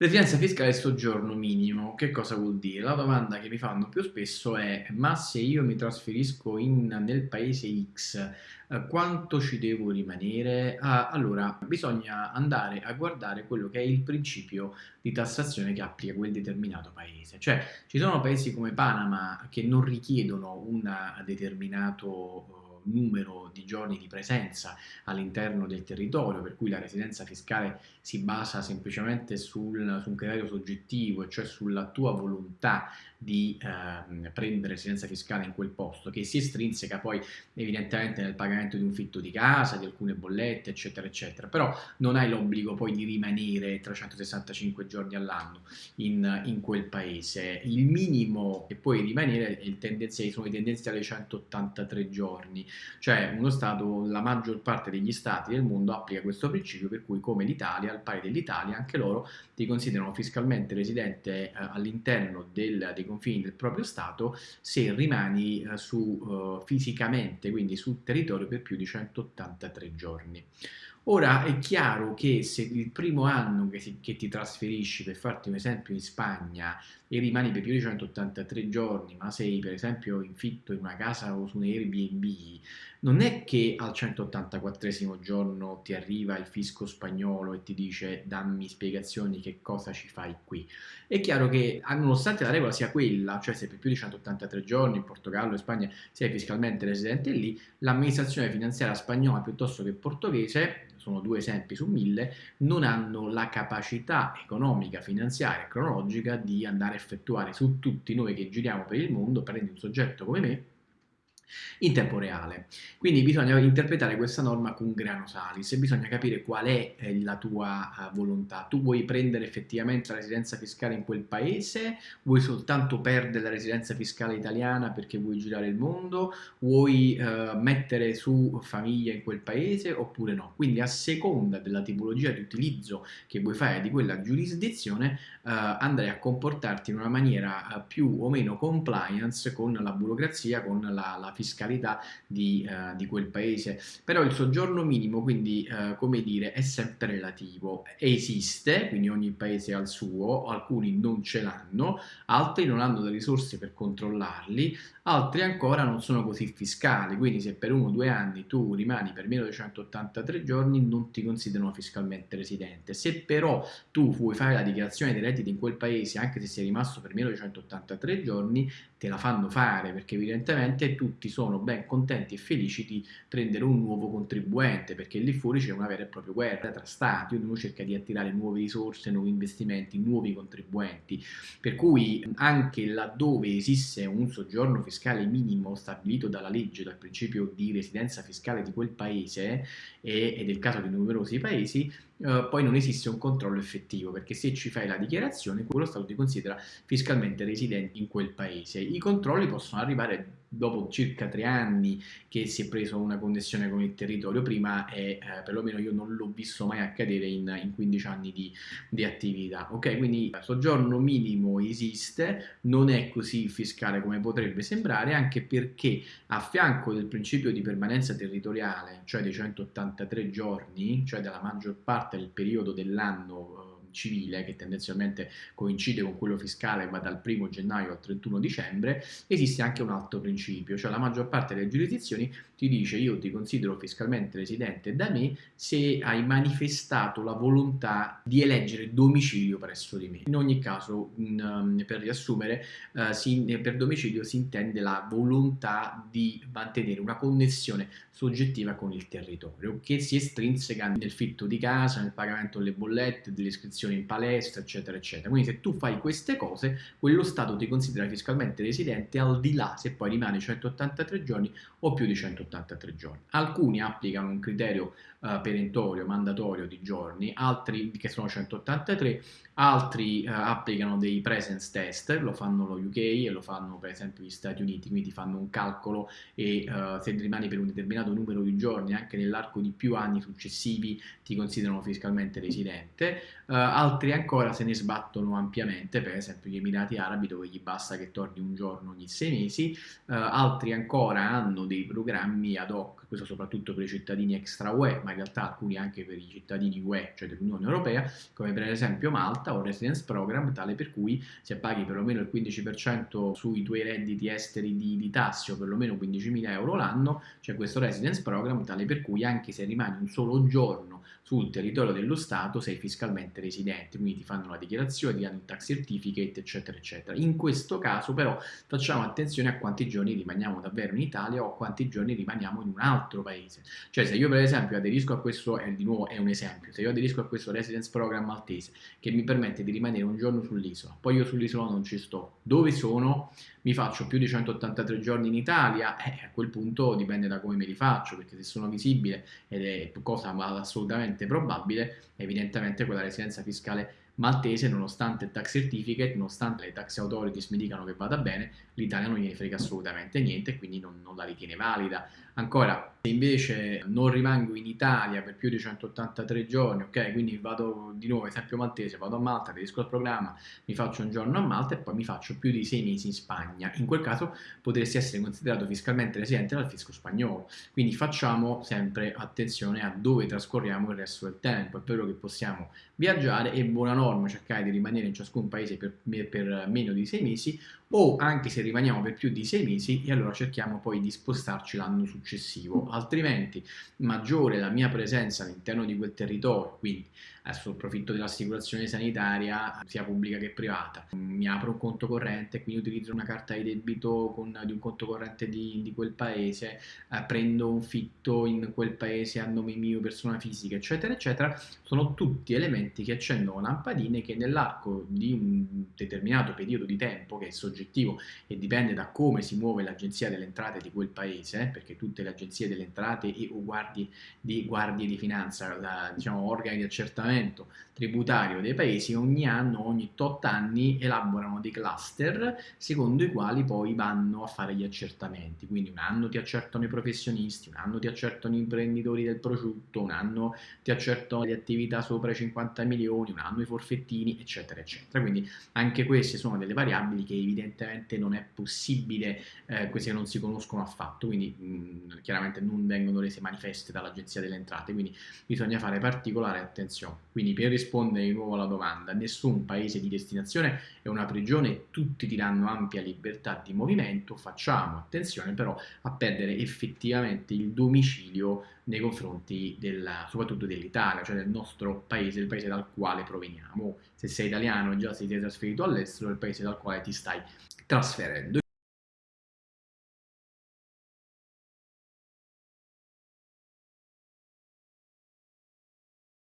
Residenza fiscale e soggiorno minimo, che cosa vuol dire? La domanda che mi fanno più spesso è ma se io mi trasferisco in, nel paese X, eh, quanto ci devo rimanere? Ah, allora, bisogna andare a guardare quello che è il principio di tassazione che applica quel determinato paese. Cioè, ci sono paesi come Panama che non richiedono un determinato numero di giorni di presenza all'interno del territorio, per cui la residenza fiscale si basa semplicemente sul, su un criterio soggettivo, cioè sulla tua volontà di eh, prendere residenza fiscale in quel posto, che si estrinseca poi evidentemente nel pagamento di un fitto di casa, di alcune bollette, eccetera, eccetera, però non hai l'obbligo poi di rimanere 365 giorni all'anno in, in, quel paese. Il minimo che puoi rimanere sono i tendenziali 183 giorni, cioè uno Stato, la maggior parte degli Stati del mondo applica questo principio per cui come l'Italia, al pari dell'Italia, anche loro ti considerano fiscalmente residente eh, all'interno dei confini del proprio Stato se rimani eh, su, uh, fisicamente, quindi sul territorio per più di 183 giorni. Ora è chiaro che se il primo anno che, si, che, ti trasferisci, per farti un esempio in Spagna, e rimani per più di 183 giorni, ma sei per esempio in fitto in una casa o su un Airbnb, non è che al 184 giorno ti arriva il fisco spagnolo e ti dice dammi spiegazioni che cosa ci fai qui. È chiaro che nonostante la regola sia quella, cioè se per più di 183 giorni in Portogallo e Spagna sei fiscalmente residente lì, l'amministrazione finanziaria spagnola piuttosto che portoghese sono due esempi su mille, non hanno la capacità economica, finanziaria e cronologica di andare a effettuare su tutti noi che giriamo per il mondo, prendi un soggetto come me, in tempo reale. Quindi bisogna interpretare questa norma con grano salis e bisogna capire qual è eh, la tua uh, volontà. Tu vuoi prendere effettivamente la residenza fiscale in quel paese? Vuoi soltanto perdere la residenza fiscale italiana perché vuoi girare il mondo? Vuoi uh, mettere su famiglia in quel paese oppure no? Quindi a seconda della tipologia di utilizzo che vuoi fare di quella giurisdizione uh, andrai a comportarti in una maniera più o meno compliance con la burocrazia, con la, la fiscalità di, uh, di, quel paese. Però il soggiorno minimo, quindi, uh, come dire, è sempre relativo. Esiste, quindi ogni paese ha il suo, alcuni non ce l'hanno, altri non hanno le risorse per controllarli, altri ancora non sono così fiscali, quindi se per uno o due anni tu rimani per meno di 183 giorni non ti considerano fiscalmente residente. Se però tu vuoi fare la dichiarazione dei redditi in quel paese, anche se sei rimasto per meno di 183 giorni, te la fanno fare perché evidentemente tutti sono ben contenti e felici di prendere un nuovo contribuente perché lì fuori c'è una vera e propria guerra tra stati, ognuno cerca di attirare nuove risorse, nuovi investimenti, nuovi contribuenti, per cui anche laddove esiste un soggiorno fiscale minimo stabilito dalla legge, dal principio di residenza fiscale di quel paese e, ed è caso di numerosi paesi, Uh, poi non esiste un controllo effettivo perché se ci fai la dichiarazione quello Stato ti considera fiscalmente residente in quel paese. I controlli possono arrivare dopo circa tre anni che si è preso una connessione con il territorio, prima e eh, perlomeno io non l'ho visto mai accadere in, in 15 anni di, di, attività. Ok, quindi il soggiorno minimo esiste, non è così fiscale come potrebbe sembrare, anche perché a fianco del principio di permanenza territoriale, cioè dei 183 giorni, cioè della maggior parte del periodo dell'anno civile, che tendenzialmente coincide con quello fiscale va dal 1 gennaio al 31 dicembre, esiste anche un altro principio, cioè la maggior parte delle giurisdizioni ti dice io ti considero fiscalmente residente da me se hai manifestato la volontà di eleggere domicilio presso di me. In ogni caso, um, per riassumere, si, per domicilio si intende la volontà di mantenere una connessione soggettiva con il territorio, che si estrinseca nel fitto di casa, nel pagamento delle bollette, delle iscrizioni in palestra, eccetera, eccetera. Quindi se tu fai queste cose, quello Stato ti considera fiscalmente residente al di là se poi rimane 183 giorni o più di 183 giorni. Alcuni applicano un criterio uh, perentorio, mandatorio di giorni, altri che sono 183, altri uh, applicano dei presence test, lo fanno lo UK e lo fanno per esempio gli Stati Uniti, quindi fanno un calcolo e uh, se rimani per un determinato numero di giorni anche nell'arco di più anni successivi ti considerano fiscalmente residente, altri ancora se ne sbattono ampiamente, per esempio gli Emirati Arabi dove gli basta che torni un giorno ogni sei mesi, altri ancora hanno dei programmi ad hoc questo soprattutto per i cittadini extra UE, ma in realtà alcuni anche per i cittadini UE, cioè dell'Unione Europea, come per esempio Malta o Residence Program, tale per cui se paghi perlomeno il 15% sui tuoi redditi esteri di, di tasse o perlomeno 15.000 euro l'anno, c'è questo Residence Program, tale per cui anche se rimani un solo giorno sul territorio dello Stato sei fiscalmente residente, quindi ti fanno la dichiarazione, ti danno il tax certificate, eccetera, eccetera. In questo caso però facciamo attenzione a quanti giorni rimaniamo davvero in Italia o a quanti giorni rimaniamo in un altro paese. Cioè se io per esempio aderisco a questo, è di nuovo è un esempio, se io aderisco a questo residence program maltese che mi permette di rimanere un giorno sull'isola, poi io sull'isola non ci sto, dove sono? Mi faccio più di 183 giorni in Italia, eh, a quel punto dipende da come me li faccio, perché se sono visibile ed è cosa assolutamente probabile, evidentemente quella residenza fiscale maltese, nonostante il tax certificate, nonostante le tax authorities mi dicano che vada bene, l'Italia non gliene frega assolutamente niente e quindi non, non, la ritiene valida. Ancora, se invece non rimango in Italia per più di 183 giorni, ok, quindi vado di nuovo, esempio maltese, vado a Malta, aderisco al programma, mi faccio un giorno a Malta e poi mi faccio più di sei mesi in Spagna. In quel caso potresti essere considerato fiscalmente residente dal fisco spagnolo. Quindi facciamo sempre attenzione a dove trascorriamo il resto del tempo. È vero che possiamo viaggiare e buona norma cercare di rimanere in ciascun paese per, per meno di sei mesi o anche se rimaniamo per più di sei mesi e allora cerchiamo poi di spostarci l'anno successivo, altrimenti maggiore la mia presenza all'interno di quel territorio, quindi adesso approfitto dell'assicurazione sanitaria sia pubblica che privata, mi apro un conto corrente, quindi utilizzo una carta di debito con, di un conto corrente di, di quel paese, eh, prendo un fitto in quel paese a nome mio, persona fisica, eccetera, eccetera, sono tutti elementi che accendono lampadine che nell'arco di un determinato periodo di tempo, che è soggettivo e dipende da come si muove l'agenzia delle entrate di quel paese, perché tutte le agenzie delle entrate e o guardie di, guardie di finanza, la, diciamo organi di accertamento, tributario dei paesi ogni anno, ogni tot anni elaborano dei cluster secondo i quali poi vanno a fare gli accertamenti, quindi un anno ti accertano i professionisti, un anno ti accertano i imprenditori del prosciutto, un anno ti accertano le attività sopra i 50 milioni, un anno i forfettini, eccetera, eccetera. Quindi anche queste sono delle variabili che evidentemente non è possibile, eh, queste non si conoscono affatto, quindi mh, chiaramente non vengono rese manifeste dall'Agenzia delle Entrate, quindi bisogna fare particolare attenzione. Quindi per rispondere di nuovo alla domanda, nessun paese di destinazione è una prigione, tutti ti danno ampia libertà di movimento, facciamo attenzione però a perdere effettivamente il domicilio nei confronti della, soprattutto dell'Italia, cioè del nostro paese, il paese dal quale proveniamo. Se sei italiano e già sei trasferito all'estero, è il paese dal quale ti stai trasferendo.